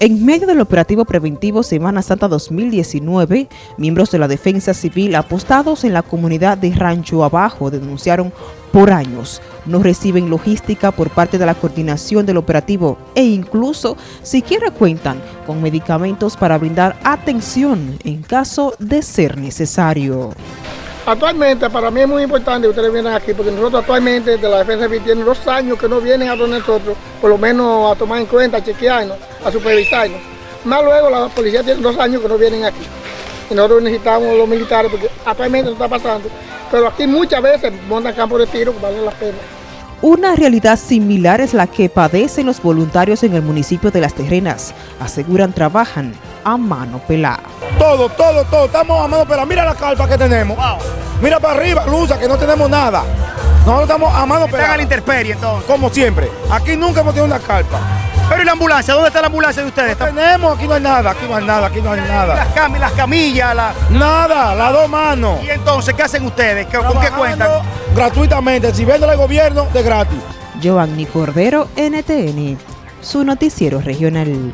En medio del operativo preventivo Semana Santa 2019, miembros de la Defensa Civil apostados en la comunidad de Rancho Abajo denunciaron por años no reciben logística por parte de la coordinación del operativo e incluso siquiera cuentan con medicamentos para brindar atención en caso de ser necesario. Actualmente para mí es muy importante que ustedes vienen aquí porque nosotros actualmente de la Defensa Civil tienen dos años que no vienen a donde nosotros, por lo menos a tomar en cuenta, a chequearnos, a supervisarnos. Más luego la policía tiene dos años que no vienen aquí. Y nosotros necesitamos los militares porque actualmente no está pasando. Pero aquí muchas veces montan campos de tiro que valen la pena. Una realidad similar es la que padecen los voluntarios en el municipio de Las Terrenas. Aseguran trabajan a mano pelada. Todo, todo, todo, estamos a mano pelada. Mira la carpa que tenemos. Mira para arriba, Luza, que no tenemos nada. Nosotros estamos a mano pelada. Están a la intemperie entonces. Como siempre. Aquí nunca hemos tenido una carpa. Pero ¿y la ambulancia? ¿Dónde está la ambulancia de ustedes? No tenemos, aquí no hay nada, aquí no hay nada, aquí no hay nada. Las, cam las camillas, la... Nada, las dos manos. ¿Y entonces qué hacen ustedes? ¿Con qué cuentan? Gratuitamente, si vende el gobierno, de gratis. Giovanni Cordero, NTN, su noticiero regional.